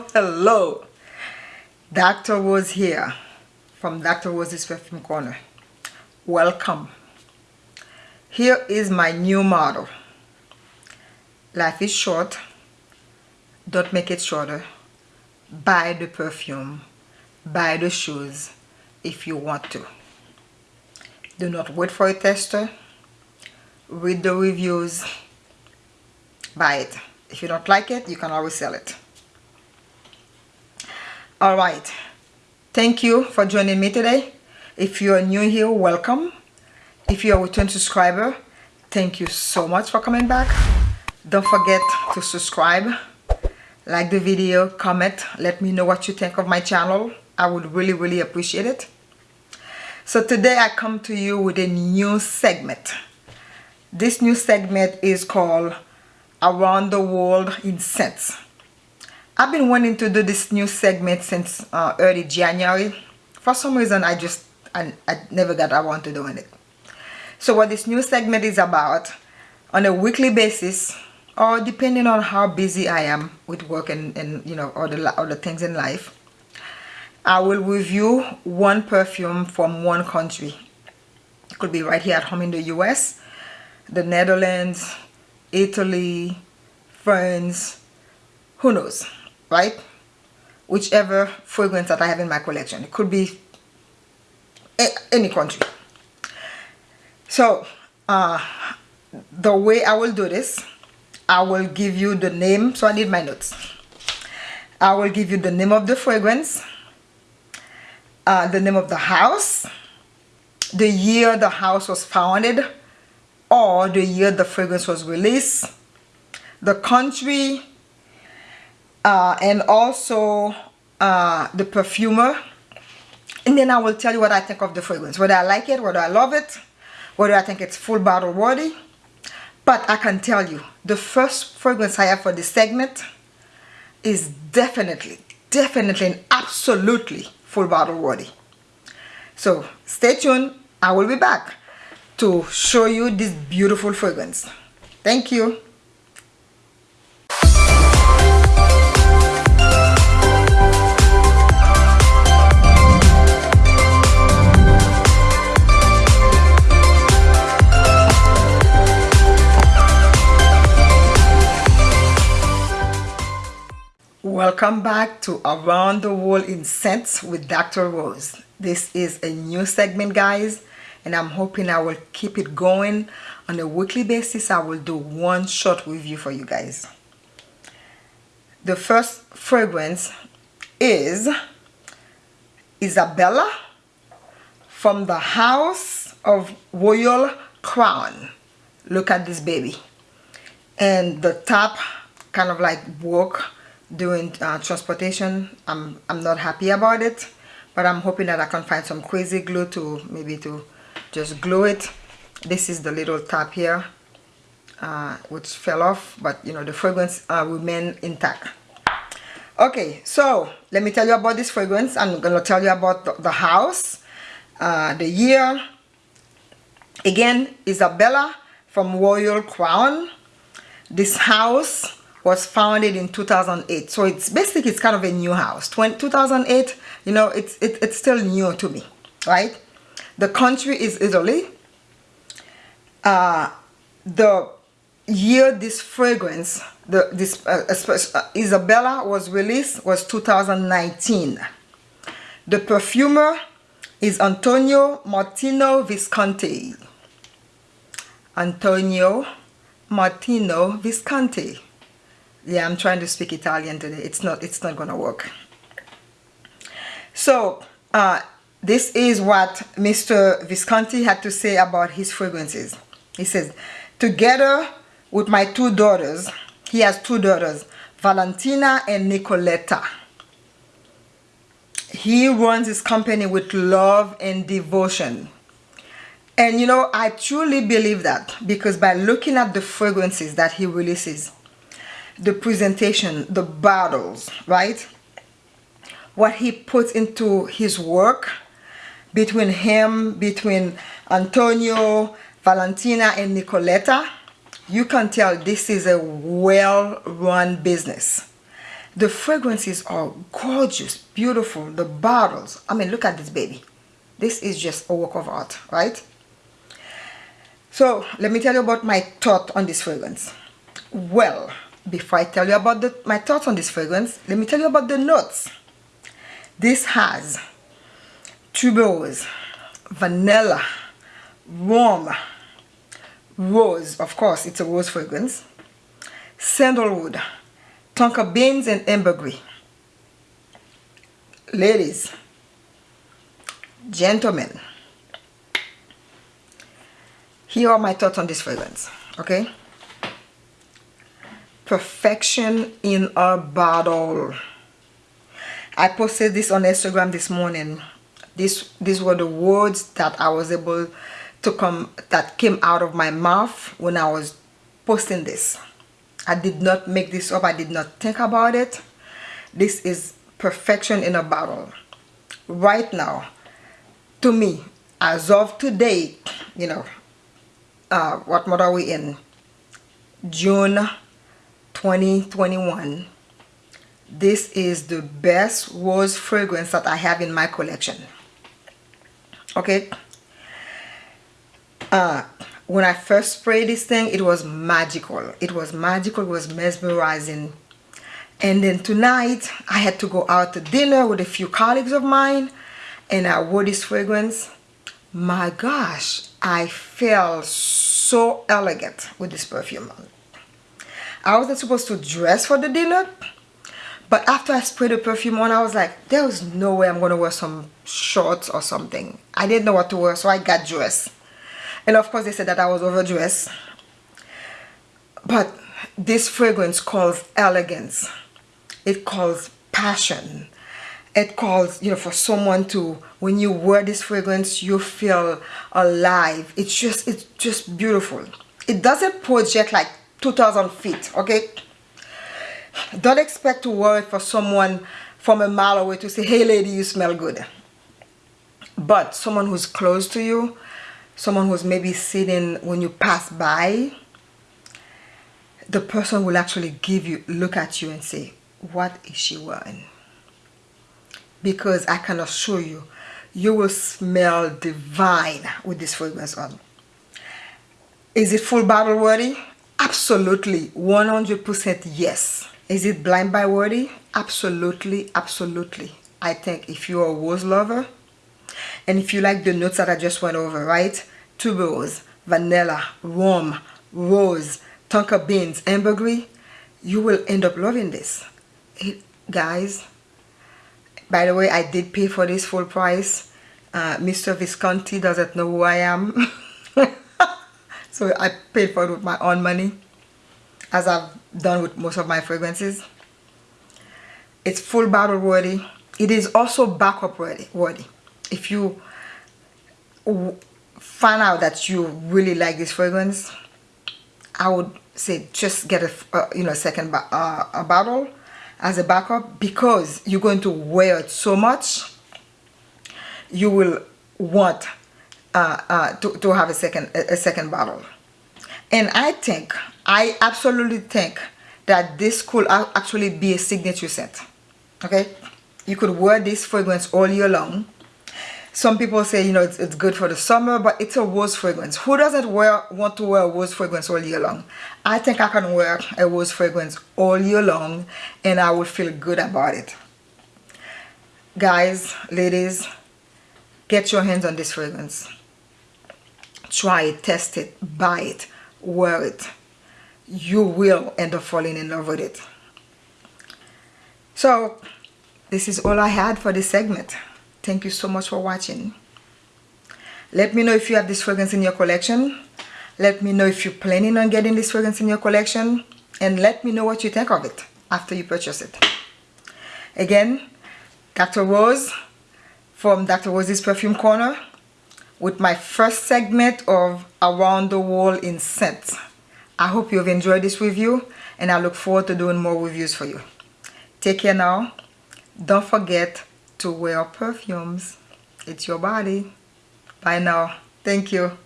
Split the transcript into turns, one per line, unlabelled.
hello Dr. Rose here. From Dr. was Rose's Perfume Corner. Welcome. Here is my new model. Life is short. Don't make it shorter. Buy the perfume. Buy the shoes if you want to. Do not wait for a tester. Read the reviews. Buy it. If you don't like it you can always sell it all right. Thank you for joining me today. If you are new here welcome. If you're a return subscriber thank you so much for coming back. Don't forget to subscribe like the video comment let me know what you think of my channel. I would really really appreciate it. So today I come to you with a new segment. This new segment is called around the world in scents I've been wanting to do this new segment since uh, early January. For some reason I just I, I never got around to doing it. So what this new segment is about on a weekly basis or depending on how busy I am with work and, and you know other other things in life I will review one perfume from one country. It could be right here at home in the US the Netherlands Italy France who knows right? Whichever fragrance that I have in my collection. It could be any country. So uh, the way I will do this I will give you the name so I need my notes. I will give you the name of the fragrance uh, the name of the house the year the house was founded or the year the fragrance was released the country uh, and also uh, the perfumer. And then I will tell you what I think of the fragrance. Whether I like it whether I love it whether I think it's full bottle worthy. But I can tell you the first fragrance I have for this segment is definitely definitely and absolutely full bottle worthy. So stay tuned. I will be back to show you this beautiful fragrance. Thank you Welcome back to Around the World in Scents with Dr. Rose. This is a new segment guys and I'm hoping I will keep it going on a weekly basis. I will do one short review for you guys. The first fragrance is Isabella from the House of Royal Crown. Look at this baby. And the top kind of like work doing uh, transportation I'm, I'm not happy about it but I'm hoping that I can find some crazy glue to maybe to just glue it. This is the little top here uh, which fell off but you know the fragrance uh, remain intact. Okay so let me tell you about this fragrance. I'm gonna tell you about the, the house uh, the year. Again Isabella from Royal Crown. This house was founded in 2008 so it's basically it's kind of a new house. 20, 2008 you know it's it, it's still new to me right? The country is Italy. Uh, the year this fragrance the this uh, uh, Isabella was released was 2019 the perfumer is Antonio Martino Visconti. Antonio Martino Visconti yeah i'm trying to speak italian today. It's not it's not gonna work. So uh, this is what mr visconti had to say about his fragrances. He says together with my two daughters he has two daughters valentina and nicoletta. He runs his company with love and devotion. And you know i truly believe that because by looking at the fragrances that he releases the presentation, the battles, right? What he puts into his work between him, between Antonio, Valentina, and Nicoletta, you can tell this is a well-run business. the fragrances are gorgeous beautiful the bottles i mean look at this baby this is just a work of art right so let me tell you about my thought on this fragrance well before i tell you about the, my thoughts on this fragrance let me tell you about the notes. This has tuberose vanilla warm rose. Of course it's a rose fragrance. Sandalwood tonka beans and ambergris. Ladies gentlemen here are my thoughts on this fragrance okay perfection in a bottle I posted this on Instagram this morning. This these were the words that I was able to come that came out of my mouth when I was posting this. I did not make this up. I did not think about it. This is perfection in a bottle right now to me as of today you know uh, what month are we in? June 2021 this is the best rose fragrance that I have in my collection. Okay? Uh, when I first sprayed this thing it was magical. It was magical. It was mesmerizing. And then tonight I had to go out to dinner with a few colleagues of mine and I wore this fragrance. My gosh I felt so elegant with this perfume I wasn't supposed to dress for the dinner but after I sprayed the perfume on I was like there was no way I'm gonna wear some shorts or something. I didn't know what to wear so I got dressed. And of course they said that I was overdressed. But this fragrance calls elegance. It calls passion. It calls you know for someone to when you wear this fragrance you feel alive. It's just it's just beautiful. It doesn't project like 2000 feet okay? Don't expect to it for someone from a mile away to say hey lady you smell good. But someone who's close to you someone who's maybe sitting when you pass by the person will actually give you look at you and say what is she wearing? Because I can assure you you will smell divine with this fragrance on. Is it full bottle worthy absolutely 100% yes. Is it blind buy worthy absolutely absolutely. I think if you're a rose lover and if you like the notes that I just went over right? Tuberose vanilla rum rose tonka beans ambergris you will end up loving this. It, guys by the way I did pay for this full price. Uh, Mr. Visconti doesn't know who I am so I paid for it with my own money as I've done with most of my fragrances. It's full bottle worthy. It is also backup worthy worthy. If you find out that you really like this fragrance I would say just get a uh, you know second uh, a bottle as a backup because you're going to wear it so much you will want uh, uh, to, to have a second a second bottle. And I think I absolutely think that this could actually be a signature scent okay? You could wear this fragrance all year long. Some people say you know it's, it's good for the summer but it's a rose fragrance. Who doesn't wear want to wear a rose fragrance all year long? I think i can wear a rose fragrance all year long and i will feel good about it. Guys ladies get your hands on this fragrance try it test it buy it wear it you will end up falling in love with it so this is all i had for this segment Thank you so much for watching. Let me know if you have this fragrance in your collection. Let me know if you're planning on getting this fragrance in your collection. And let me know what you think of it after you purchase it. Again, Dr. Rose from Dr. Rose's Perfume Corner with my first segment of Around the World in Scents. I hope you've enjoyed this review and I look forward to doing more reviews for you. Take care now. Don't forget to wear perfumes. It's your body. Bye now. Thank you.